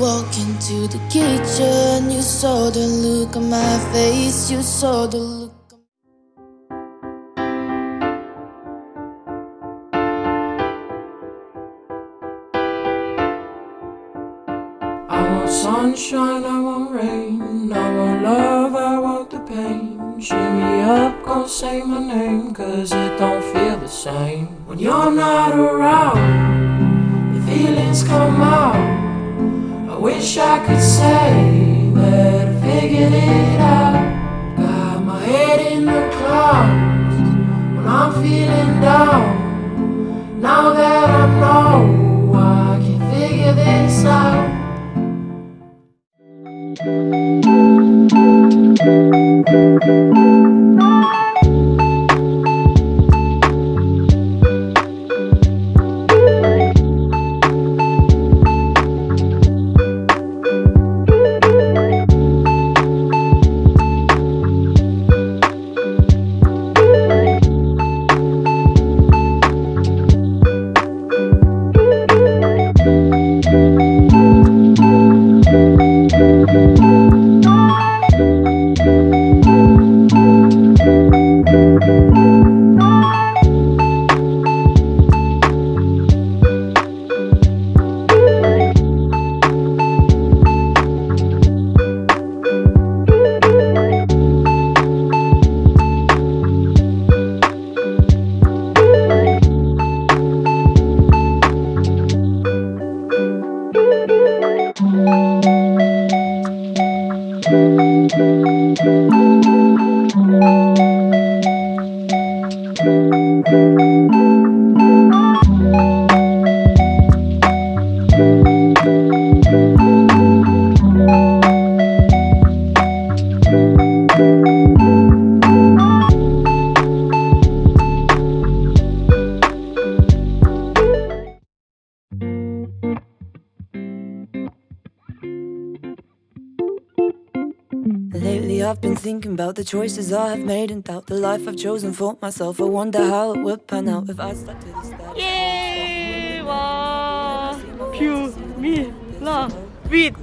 walk into the kitchen, you saw the look on my face, you saw the look. I want sunshine, I want rain, I want love, I want the pain. Shimmy up, gon' say my name, cause it don't feel the same. When you're not around, the feelings come out. Wish I could say that I figured it out. Got my head in the clouds when I'm feeling down. Now that I know thinking about the choices I have made and doubt the life I've chosen for myself. I wonder how it would pan out if I stuck to the status. 예, 와, 뷰, 미, 라, 윗,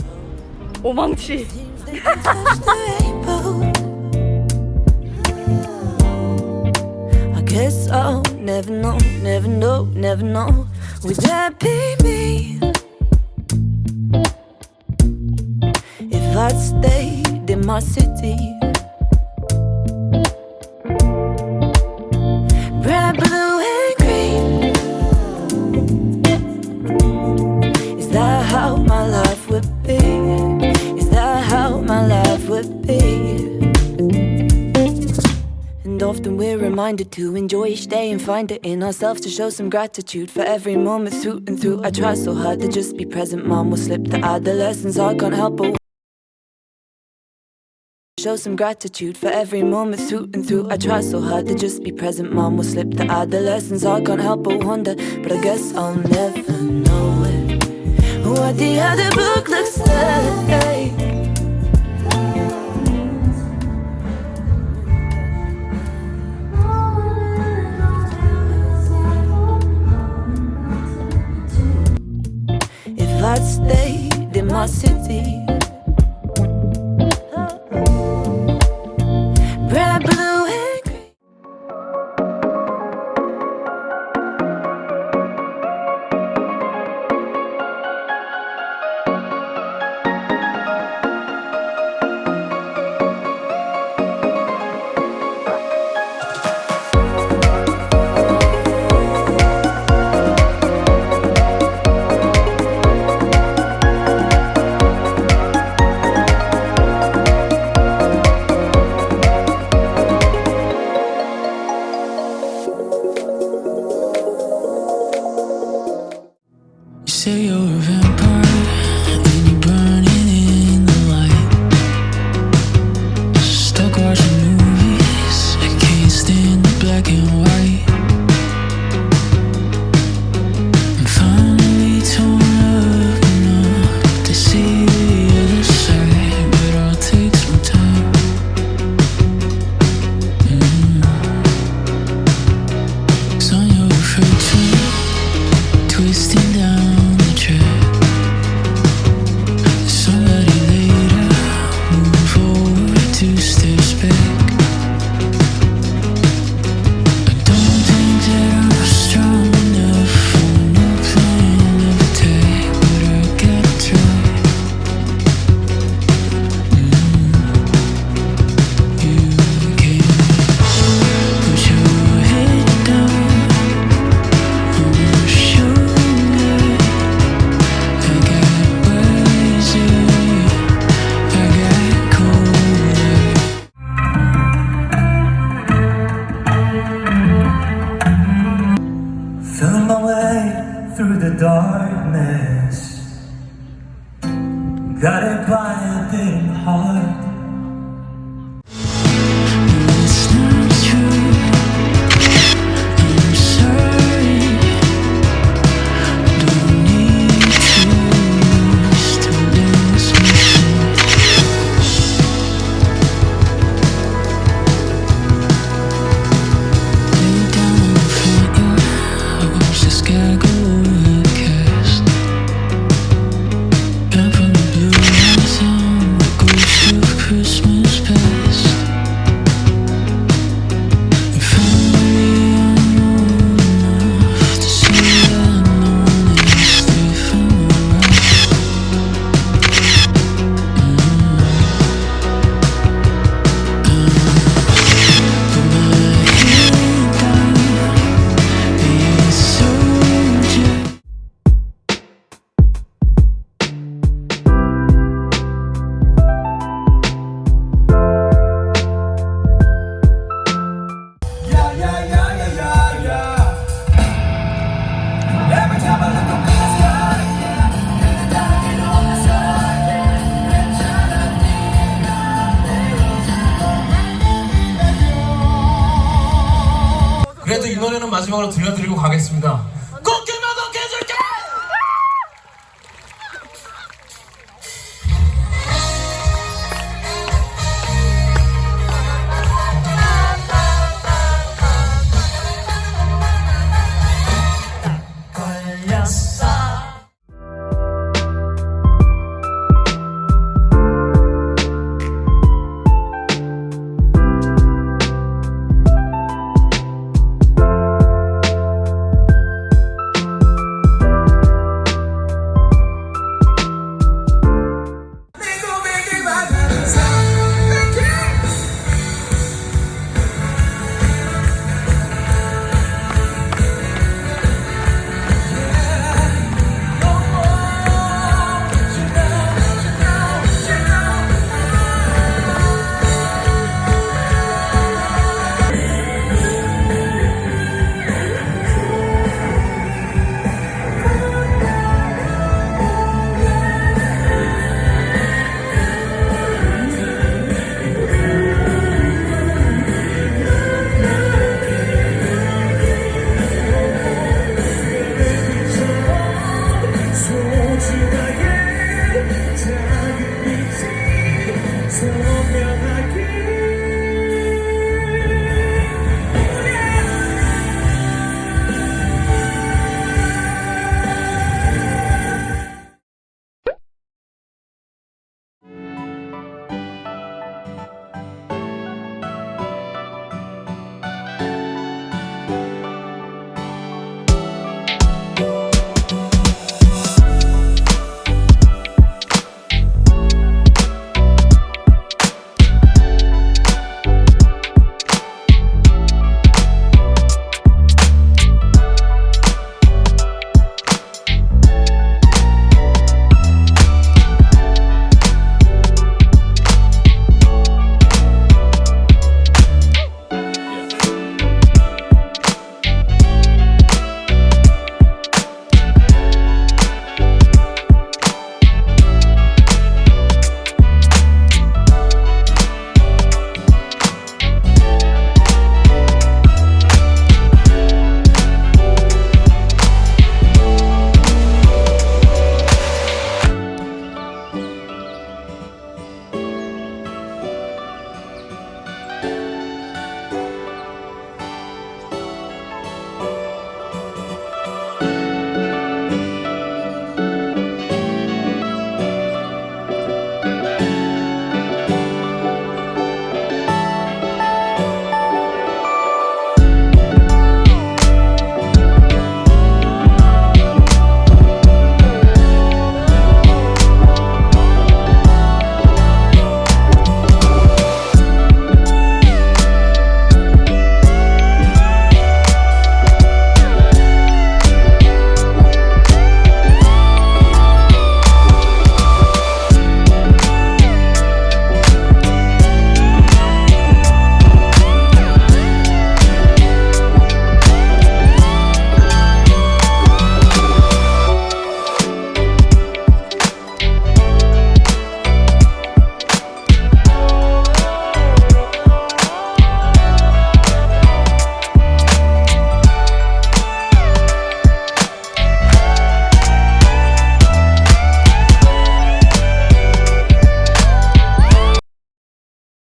오망치. I guess I'll never know, never know, never know. Would that be me? If I'd stayed in my city. often we're reminded to enjoy each day and find it in ourselves to show some gratitude for every moment through and through. I try so hard to just be present, mom will slip the adolescence. I can't help but show some gratitude for every moment through and through. I try so hard to just be present, mom will slip the adolescence. I can't help but wonder, but I guess I'll never know it. What the other book looks like. I'd stayed in my city. You're 마지막으로 들려드리고 가겠습니다.